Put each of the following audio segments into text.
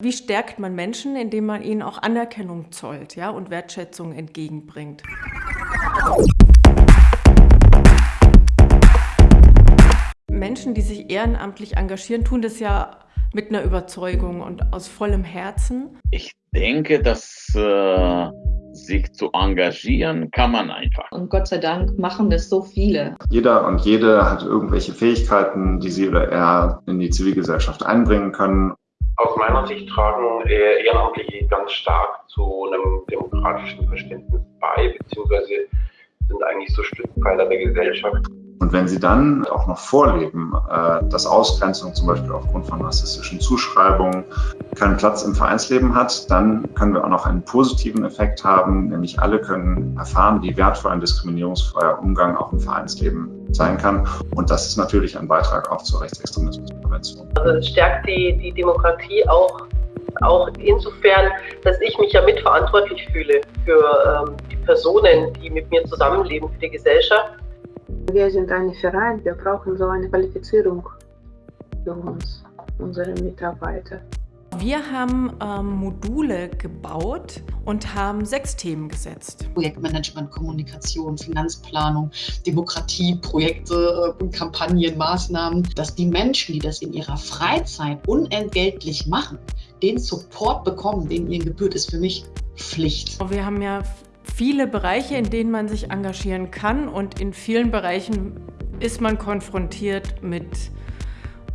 Wie stärkt man Menschen, indem man ihnen auch Anerkennung zollt ja, und Wertschätzung entgegenbringt? Menschen, die sich ehrenamtlich engagieren, tun das ja mit einer Überzeugung und aus vollem Herzen. Ich denke, dass äh, sich zu engagieren kann man einfach. Und Gott sei Dank machen das so viele. Jeder und jede hat irgendwelche Fähigkeiten, die sie oder er in die Zivilgesellschaft einbringen können. Meiner Sicht tragen Ehrenamtliche ganz stark zu einem demokratischen Verständnis bei, beziehungsweise sind eigentlich so Stützpfeiler der Gesellschaft. Und wenn sie dann auch noch vorleben, äh, dass Ausgrenzung zum Beispiel aufgrund von rassistischen Zuschreibungen keinen Platz im Vereinsleben hat, dann können wir auch noch einen positiven Effekt haben, nämlich alle können erfahren, wie wertvoll ein diskriminierungsfreier Umgang auch im Vereinsleben sein kann. Und das ist natürlich ein Beitrag auch zur Rechtsextremismusprävention. Also es stärkt die, die Demokratie auch, auch insofern, dass ich mich ja mitverantwortlich fühle für ähm, die Personen, die mit mir zusammenleben, für die Gesellschaft. Wir sind ein Verein, wir brauchen so eine Qualifizierung für uns, unsere Mitarbeiter. Wir haben ähm, Module gebaut und haben sechs Themen gesetzt. Projektmanagement, Kommunikation, Finanzplanung, Demokratie, Projekte, äh, Kampagnen, Maßnahmen, dass die Menschen, die das in ihrer Freizeit unentgeltlich machen, den Support bekommen, den ihnen gebührt, ist für mich Pflicht. Wir haben ja viele Bereiche, in denen man sich engagieren kann und in vielen Bereichen ist man konfrontiert mit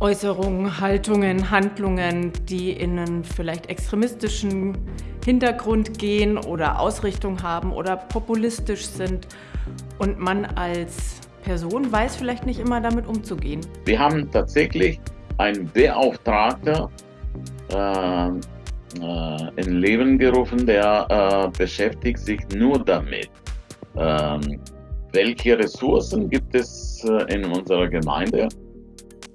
Äußerungen, Haltungen, Handlungen, die in einen vielleicht extremistischen Hintergrund gehen oder Ausrichtung haben oder populistisch sind und man als Person weiß vielleicht nicht immer damit umzugehen. Wir haben tatsächlich einen Beauftragter äh, äh, in Leben gerufen, der äh, beschäftigt sich nur damit. Ähm, welche Ressourcen gibt es äh, in unserer Gemeinde?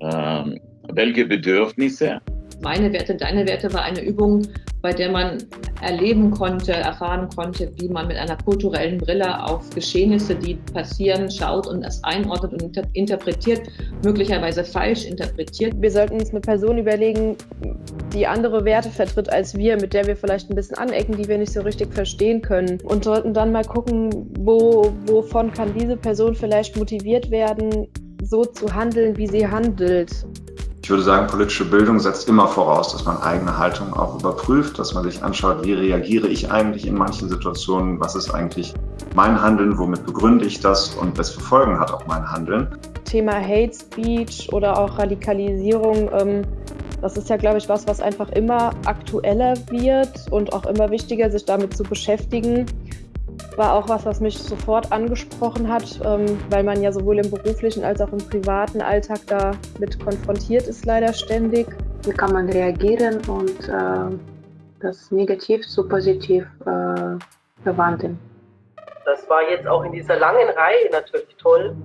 Ähm, welche Bedürfnisse? Meine Werte, deine Werte war eine Übung, bei der man erleben konnte, erfahren konnte, wie man mit einer kulturellen Brille auf Geschehnisse, die passieren, schaut und es einordnet und inter interpretiert, möglicherweise falsch interpretiert. Wir sollten uns eine Person überlegen, die andere Werte vertritt als wir, mit der wir vielleicht ein bisschen anecken, die wir nicht so richtig verstehen können. Und sollten dann mal gucken, wo, wovon kann diese Person vielleicht motiviert werden, so zu handeln, wie sie handelt. Ich würde sagen, politische Bildung setzt immer voraus, dass man eigene Haltung auch überprüft, dass man sich anschaut, wie reagiere ich eigentlich in manchen Situationen, was ist eigentlich mein Handeln, womit begründe ich das und welche Folgen hat auch mein Handeln. Thema Hate Speech oder auch Radikalisierung, ähm, das ist ja, glaube ich, was, was einfach immer aktueller wird und auch immer wichtiger, sich damit zu beschäftigen war auch was, was mich sofort angesprochen hat, ähm, weil man ja sowohl im beruflichen als auch im privaten Alltag damit konfrontiert ist, leider ständig. Wie kann man reagieren und äh, das negativ zu positiv äh, verwandeln? Das war jetzt auch in dieser langen Reihe natürlich toll,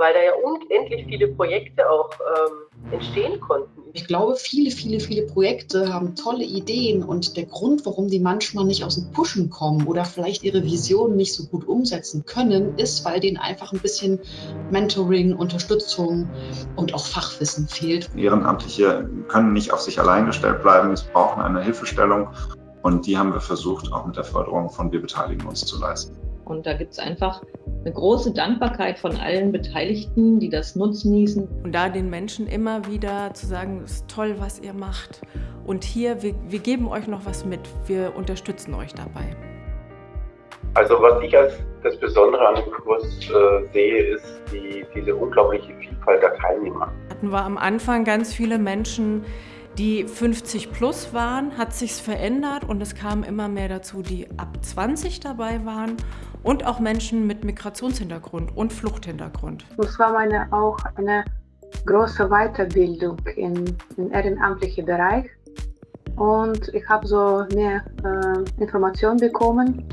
weil da ja unendlich viele Projekte auch ähm, entstehen konnten. Ich glaube, viele, viele, viele Projekte haben tolle Ideen und der Grund, warum die manchmal nicht aus dem Pushen kommen oder vielleicht ihre Vision nicht so gut umsetzen können, ist, weil denen einfach ein bisschen Mentoring, Unterstützung und auch Fachwissen fehlt. Ehrenamtliche können nicht auf sich allein gestellt bleiben, sie brauchen eine Hilfestellung und die haben wir versucht, auch mit der Förderung von Wir beteiligen uns zu leisten. Und da gibt es einfach eine große Dankbarkeit von allen Beteiligten, die das nutznießen. Und da den Menschen immer wieder zu sagen, es ist toll, was ihr macht. Und hier, wir, wir geben euch noch was mit, wir unterstützen euch dabei. Also was ich als das Besondere an dem Kurs äh, sehe, ist die, diese unglaubliche Vielfalt der Teilnehmer. Hatten wir am Anfang ganz viele Menschen, die 50 plus waren, hat sich's verändert und es kamen immer mehr dazu, die ab 20 dabei waren und auch Menschen mit Migrationshintergrund und Fluchthintergrund. Das war meine auch eine große Weiterbildung im, im ehrenamtlichen Bereich und ich habe so mehr äh, Informationen bekommen.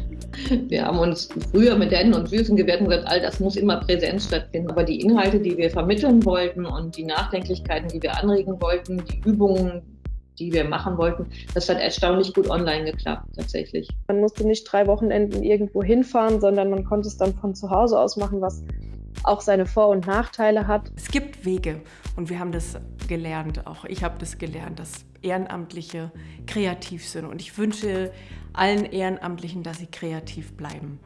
Wir haben uns früher mit Händen und Füßen gewehrt und gesagt, all das muss immer Präsenz stattfinden. Aber die Inhalte, die wir vermitteln wollten und die Nachdenklichkeiten, die wir anregen wollten, die Übungen, die wir machen wollten. Das hat erstaunlich gut online geklappt, tatsächlich. Man musste nicht drei Wochenenden irgendwo hinfahren, sondern man konnte es dann von zu Hause aus machen, was auch seine Vor- und Nachteile hat. Es gibt Wege und wir haben das gelernt, auch ich habe das gelernt, dass Ehrenamtliche kreativ sind. Und ich wünsche allen Ehrenamtlichen, dass sie kreativ bleiben.